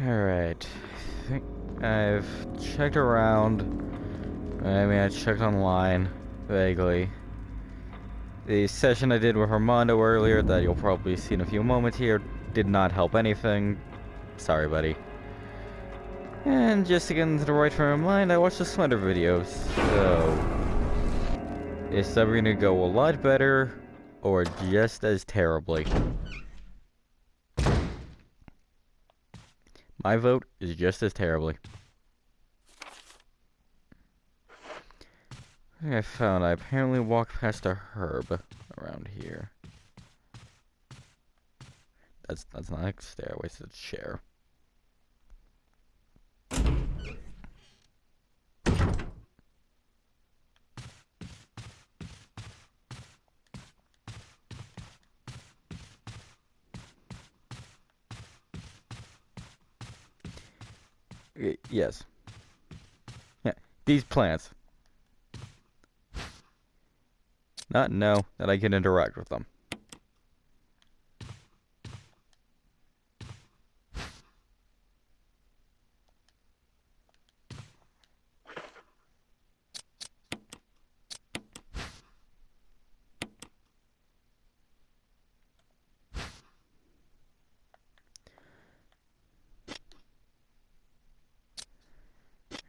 Alright. I think I've checked around. I mean, I checked online, vaguely. The session I did with Armando earlier, that you'll probably see in a few moments here, did not help anything. Sorry, buddy. And just to get into the right frame of mind, I watched the Slender videos, so... Is that gonna go a lot better, or just as terribly? My vote is just as terribly. I, found I apparently walked past a herb around here. That's that's not a stairway, it's a chair. Yes. Yeah, these plants. Not know that I can interact with them.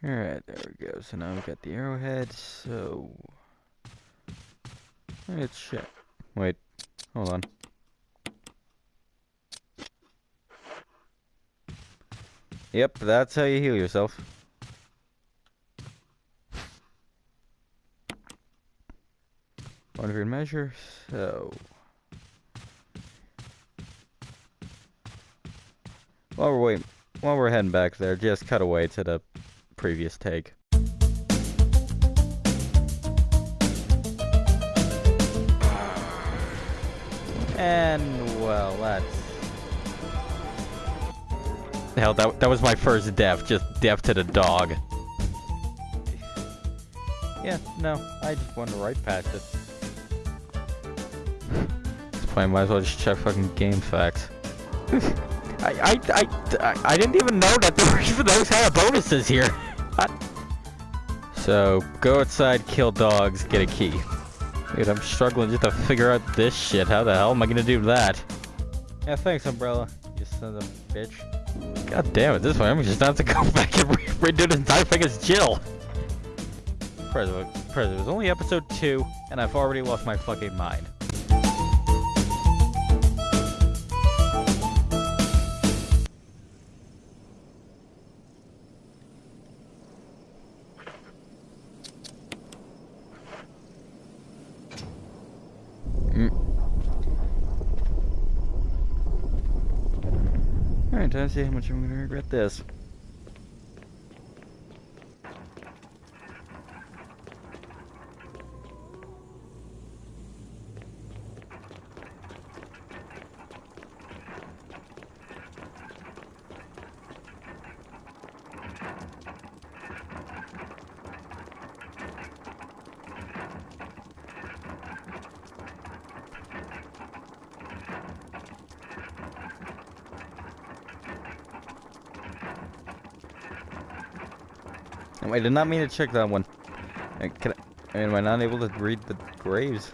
Alright, there we go. So now we've got the arrowhead, so... Let's check. Wait, hold on. Yep, that's how you heal yourself. One your measure, so... While we're waiting, while we're heading back there, just cut away to the previous take. And, well, that's... Hell, that, that was my first death, just death to the dog. Yeah, no, I just wanted right past it. This point, might as well just check fucking GameFAQs. I, I, I, I didn't even know that even those of bonuses here. What? So, go outside, kill dogs, get a key. Dude, I'm struggling just to figure out this shit. How the hell am I gonna do that? Yeah, thanks, Umbrella. You son of a bitch. God damn it, this way I'm just have to go back and re redo this entire thing as Jill. President, President, it was only episode 2, and I've already lost my fucking mind. See how much I'm gonna regret this. I did not mean to check that one. Can I, am I not able to read the graves?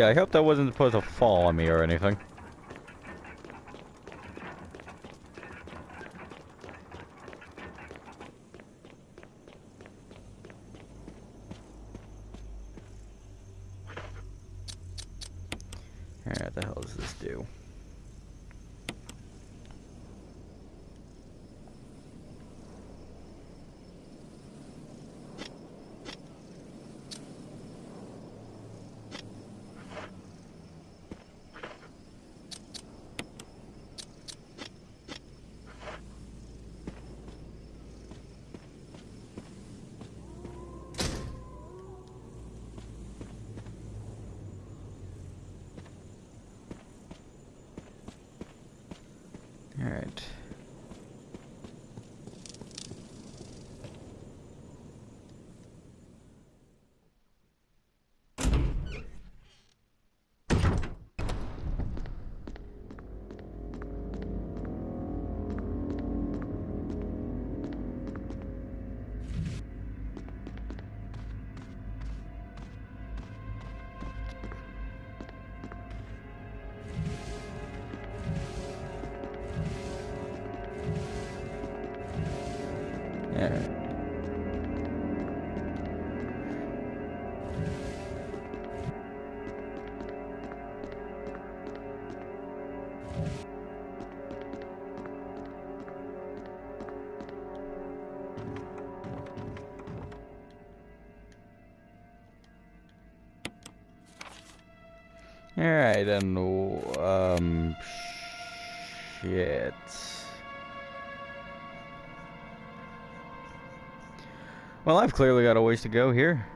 Yeah, I hope that wasn't supposed to fall on me or anything. Alright, what the hell does this do? different Alright. And um shit. Well, I've clearly got a ways to go here.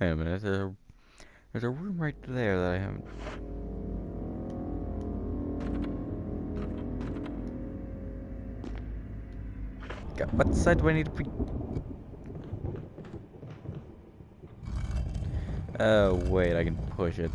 Wait a minute, there's a, there's a room right there that I haven't... God, what side do I need to be? Oh, wait, I can push it.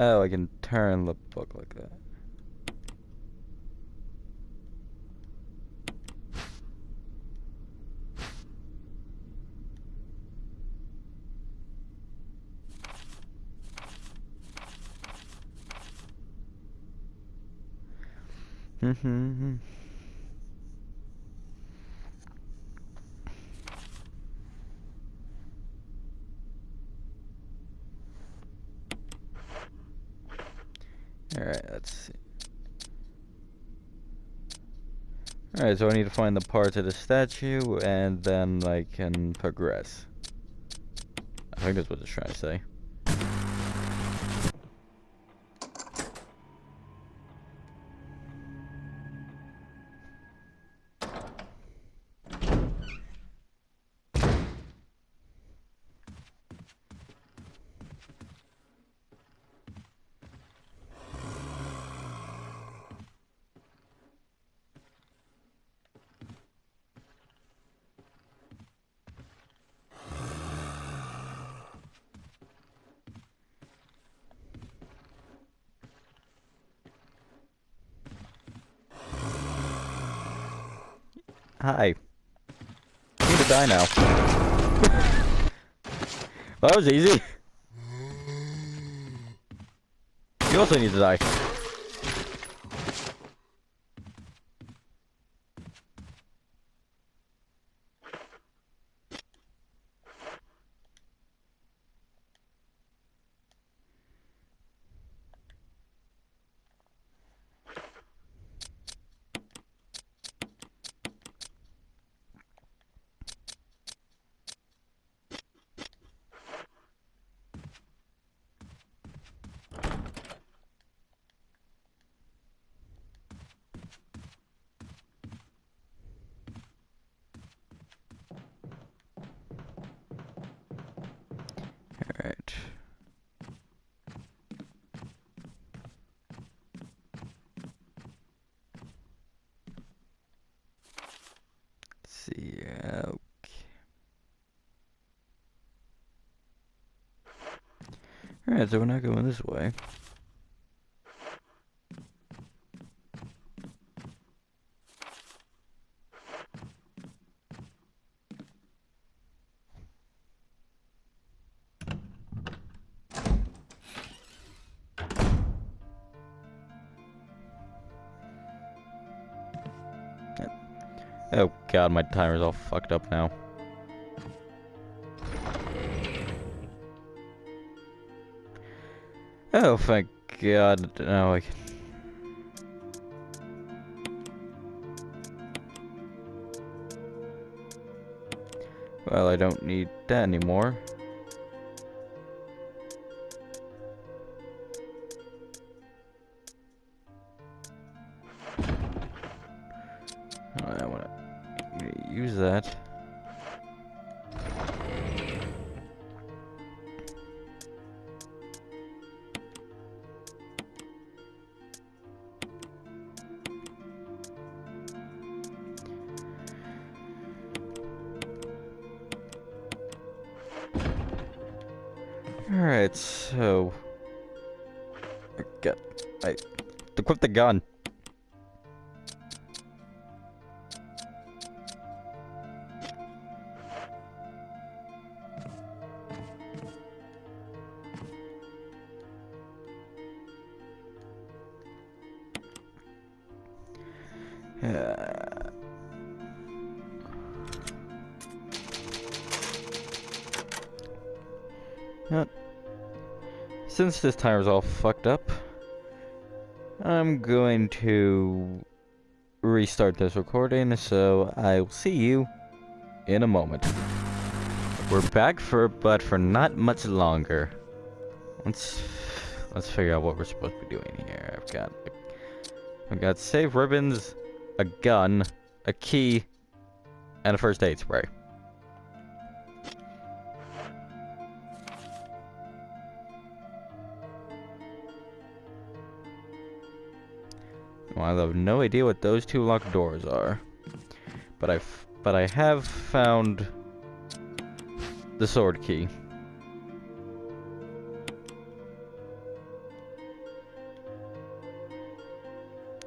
Oh, I can turn the book like that. Mm-hmm. Alright, let's see. Alright, so I need to find the parts of the statue, and then I can progress. I think that's what it's trying to say. Hi. You need to die now. well, that was easy. You also need to die. Alright. Let's see, okay. Alright, so we're not going this way. Oh god, my timer's all fucked up now. thank God. No, I can... Uh, well, I don't need that anymore. Oh, I want to use that. So... I got... I... Equip the gun. Uh, uh, since this timer's all fucked up, I'm going to restart this recording, so I'll see you in a moment. We're back for, but for not much longer. Let's let's figure out what we're supposed to be doing here. I've got I've got save ribbons, a gun, a key, and a first aid spray. Well, I have no idea what those two locked doors are. But I, but I have found the sword key.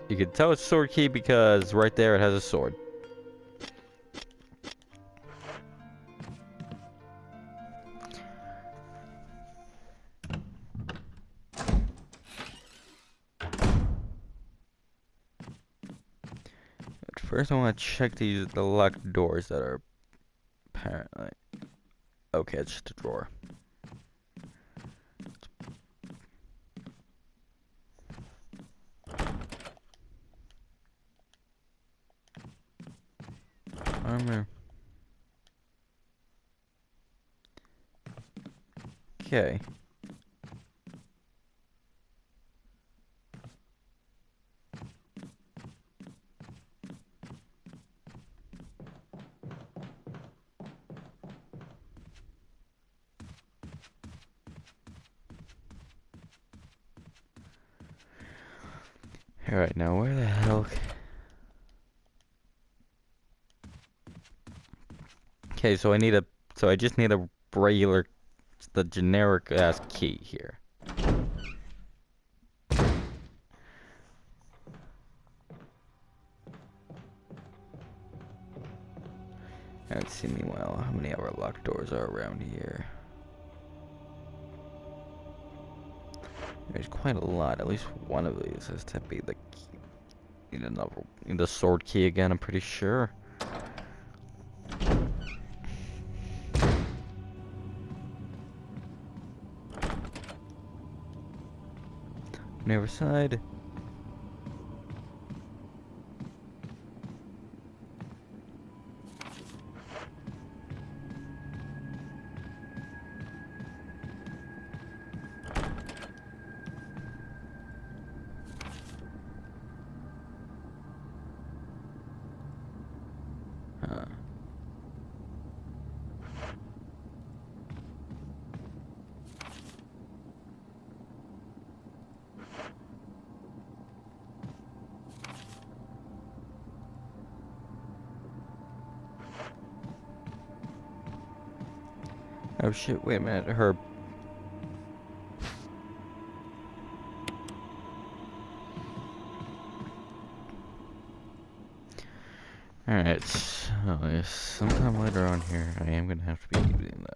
You can tell it's sword key because right there it has a sword. First I want to check these the locked doors that are apparently okay, it's just a drawer. armor. Okay. Alright, now where the hell... Okay, so I need a, so I just need a regular, the generic ass key here. Let's see, meanwhile, how many other locked doors are around here? There's quite a lot. At least one of these has to be the key. Need another, need the sword key again, I'm pretty sure. on side. Oh shit, wait a minute, her... Alright, so sometime later on here, I am gonna have to be using that.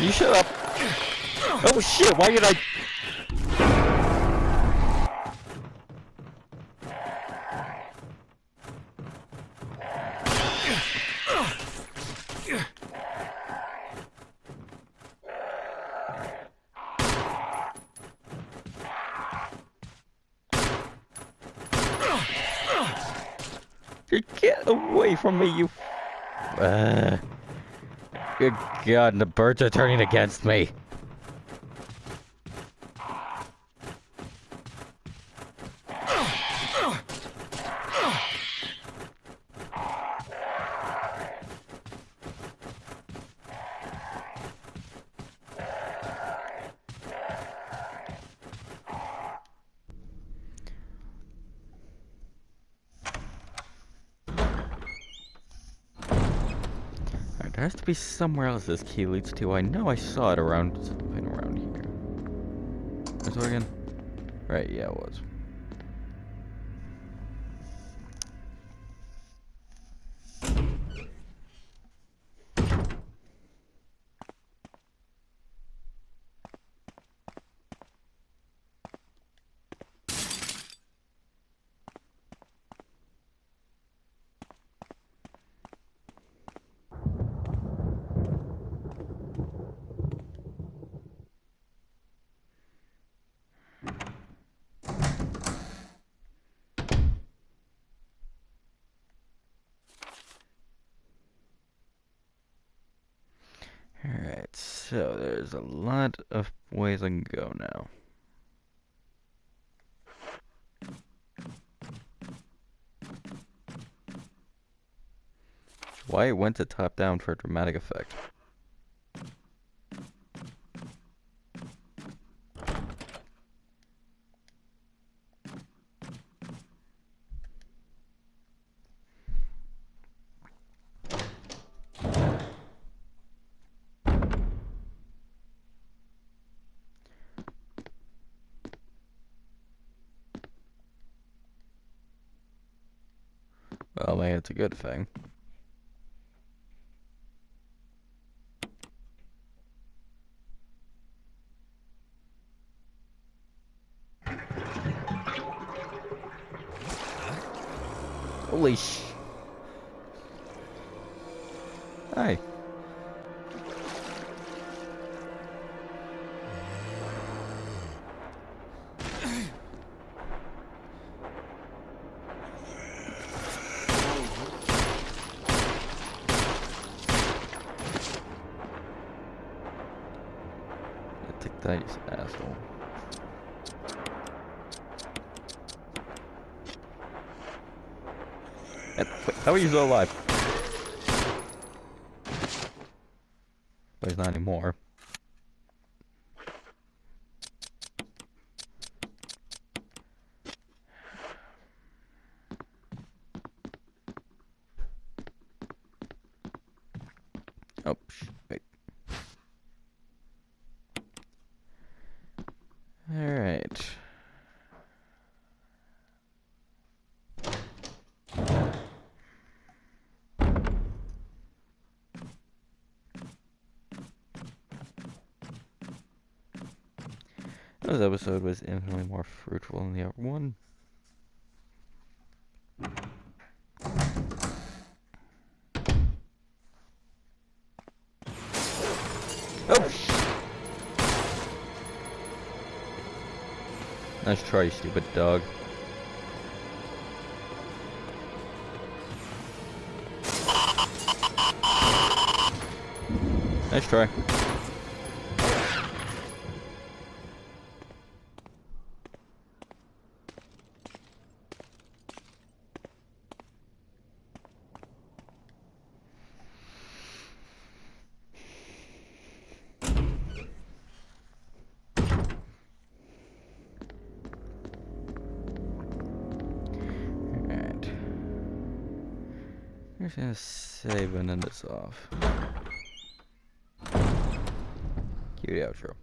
You shut up. Oh shit, why did I... Get away from me, you... Uh good God, the birds are turning against me. There has to be somewhere else this key leads to. I know I saw it around around here. It again? Right, yeah, it was. Alright, so there's a lot of ways I can go now. Why it went to top down for a dramatic effect. Good thing. Holy sh... Hi. Still alive? But he's not anymore. Oh, sh wait. Alright. This episode was infinitely more fruitful than the other one. Oh! Nice try, you stupid dog. Nice try. Just gonna save and end this off. Cue the outro.